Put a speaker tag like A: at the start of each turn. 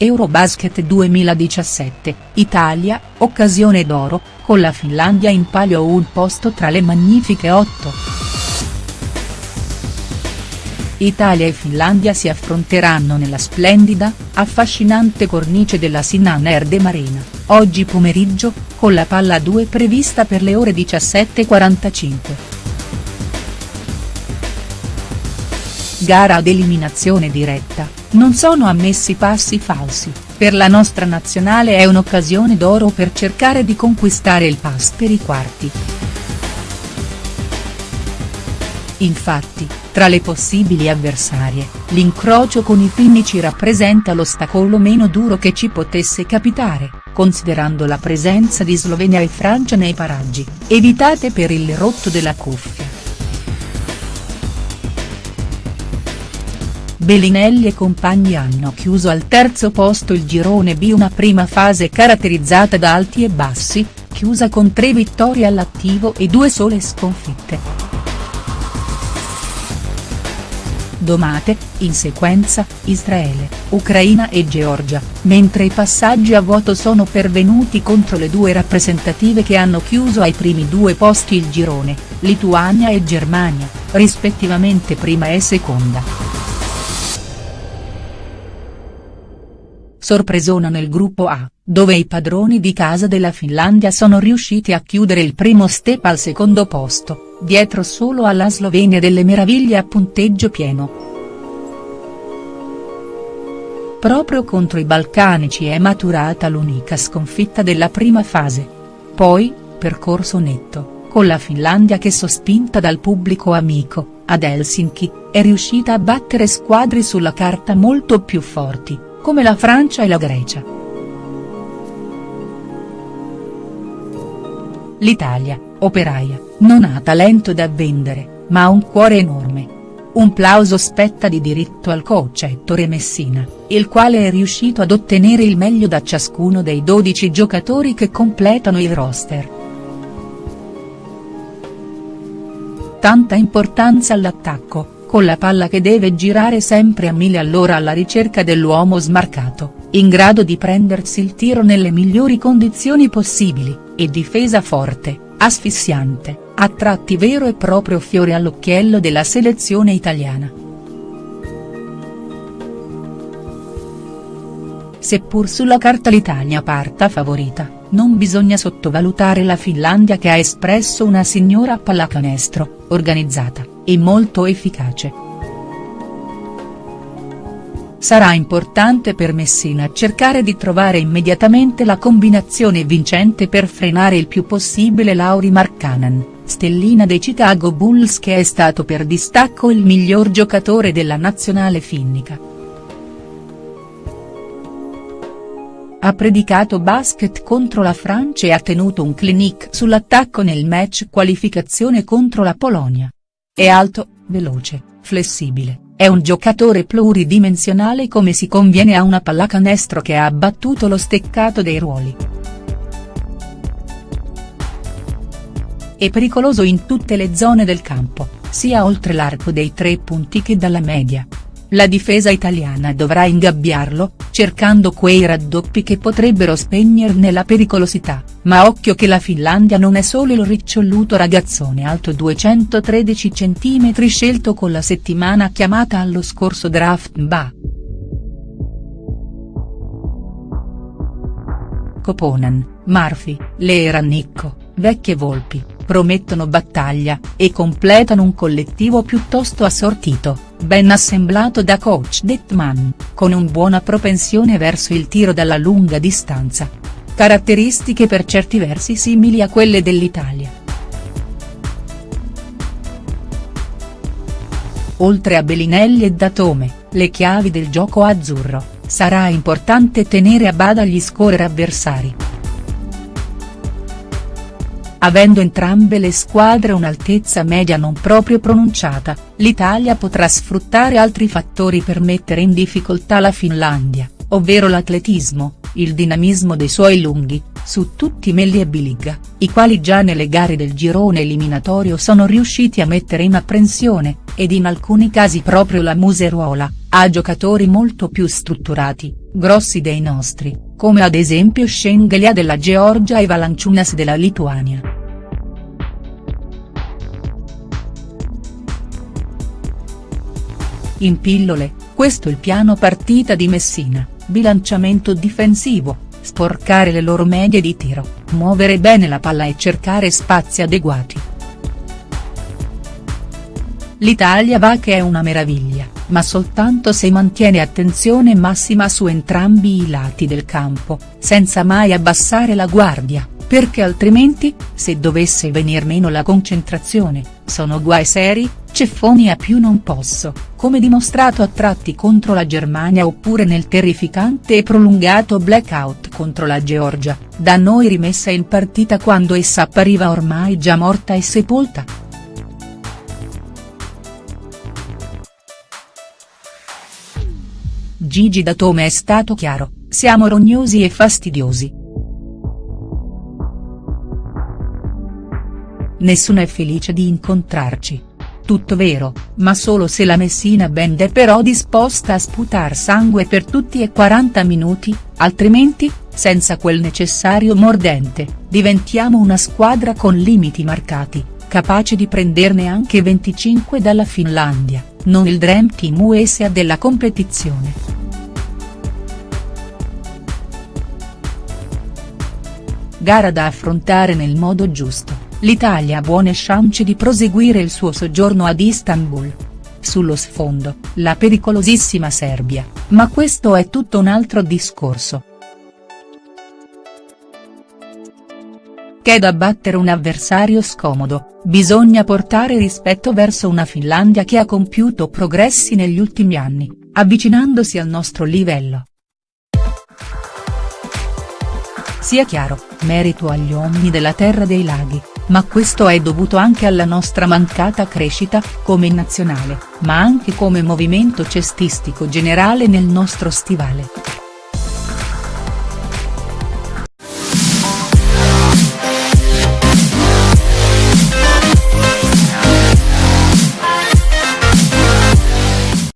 A: Eurobasket 2017, Italia, occasione d'oro, con la Finlandia in palio un posto tra le magnifiche otto. Italia e Finlandia si affronteranno nella splendida, affascinante cornice della Sinan Erde Marina, oggi pomeriggio, con la palla a 2 prevista per le ore 17.45. Gara ad eliminazione diretta, non sono ammessi passi falsi, per la nostra nazionale è un'occasione d'oro per cercare di conquistare il pass per i quarti. Infatti, tra le possibili avversarie, l'incrocio con i finnici rappresenta l'ostacolo meno duro che ci potesse capitare, considerando la presenza di Slovenia e Francia nei paraggi, evitate per il rotto della cuffia. Bellinelli e compagni hanno chiuso al terzo posto il girone B una prima fase caratterizzata da alti e bassi, chiusa con tre vittorie all'attivo e due sole sconfitte. Domate, in sequenza, Israele, Ucraina e Georgia, mentre i passaggi a vuoto sono pervenuti contro le due rappresentative che hanno chiuso ai primi due posti il girone, Lituania e Germania, rispettivamente prima e seconda. Sorpresona nel gruppo A, dove i padroni di casa della Finlandia sono riusciti a chiudere il primo step al secondo posto, dietro solo alla Slovenia delle meraviglie a punteggio pieno. Proprio contro i balcanici è maturata l'unica sconfitta della prima fase. Poi, percorso netto, con la Finlandia che sospinta dal pubblico amico, ad Helsinki, è riuscita a battere squadre sulla carta molto più forti come la Francia e la Grecia. L'Italia, operaia, non ha talento da vendere, ma ha un cuore enorme. Un plauso spetta di diritto al coach Ettore Messina, il quale è riuscito ad ottenere il meglio da ciascuno dei 12 giocatori che completano il roster. Tanta importanza all'attacco, con la palla che deve girare sempre a mille all'ora alla ricerca dell'uomo smarcato, in grado di prendersi il tiro nelle migliori condizioni possibili, e difesa forte, asfissiante, a tratti vero e proprio fiore all'occhiello della selezione italiana. Seppur sulla carta l'Italia parta favorita, non bisogna sottovalutare la Finlandia che ha espresso una signora pallacanestro, organizzata, e molto efficace. Sarà importante per Messina cercare di trovare immediatamente la combinazione vincente per frenare il più possibile Lauri Markkanen, stellina dei Chicago Bulls che è stato per distacco il miglior giocatore della nazionale finnica. Ha predicato basket contro la Francia e ha tenuto un clinic sull'attacco nel match qualificazione contro la Polonia. È alto, veloce, flessibile, è un giocatore pluridimensionale come si conviene a una pallacanestro che ha abbattuto lo steccato dei ruoli. È pericoloso in tutte le zone del campo, sia oltre l'arco dei tre punti che dalla media, la difesa italiana dovrà ingabbiarlo, cercando quei raddoppi che potrebbero spegnerne la pericolosità, ma occhio che la Finlandia non è solo il riccioluto ragazzone alto 213 cm scelto con la settimana chiamata allo scorso draft MBA. Koponen, Marfi, Leeranicco, vecchie volpi, promettono battaglia, e completano un collettivo piuttosto assortito ben assemblato da coach Detman, con un buona propensione verso il tiro dalla lunga distanza. Caratteristiche per certi versi simili a quelle dell'Italia. Oltre a Bellinelli e Datome, le chiavi del gioco azzurro, sarà importante tenere a bada gli scorer avversari. Avendo entrambe le squadre un'altezza media non proprio pronunciata, l'Italia potrà sfruttare altri fattori per mettere in difficoltà la Finlandia, ovvero l'atletismo, il dinamismo dei suoi lunghi, su tutti Melli e Biliga, i quali già nelle gare del girone eliminatorio sono riusciti a mettere in apprensione, ed in alcuni casi proprio la Museruola, ha giocatori molto più strutturati, grossi dei nostri, come ad esempio Schengelia della Georgia e Valanciunas della Lituania. In pillole, questo il piano partita di Messina, bilanciamento difensivo, sporcare le loro medie di tiro, muovere bene la palla e cercare spazi adeguati. L'Italia va che è una meraviglia, ma soltanto se mantiene attenzione massima su entrambi i lati del campo, senza mai abbassare la guardia, perché altrimenti, se dovesse venir meno la concentrazione, sono guai seri, ceffoni a più non posso, come dimostrato a tratti contro la Germania oppure nel terrificante e prolungato blackout contro la Georgia, da noi rimessa in partita quando essa appariva ormai già morta e sepolta. Gigi Datome è stato chiaro, siamo rognosi e fastidiosi. Nessuno è felice di incontrarci. Tutto vero, ma solo se la Messina Band è però disposta a sputar sangue per tutti e 40 minuti, altrimenti, senza quel necessario mordente, diventiamo una squadra con limiti marcati, capace di prenderne anche 25 dalla Finlandia, non il Dream Team USA della competizione. Gara da affrontare nel modo giusto, l'Italia ha buone chance di proseguire il suo soggiorno ad Istanbul. Sullo sfondo, la pericolosissima Serbia, ma questo è tutto un altro discorso. Che da battere un avversario scomodo, bisogna portare rispetto verso una Finlandia che ha compiuto progressi negli ultimi anni, avvicinandosi al nostro livello. Sia chiaro, merito agli uomini della terra dei laghi, ma questo è dovuto anche alla nostra mancata crescita, come nazionale, ma anche come movimento cestistico generale nel nostro stivale.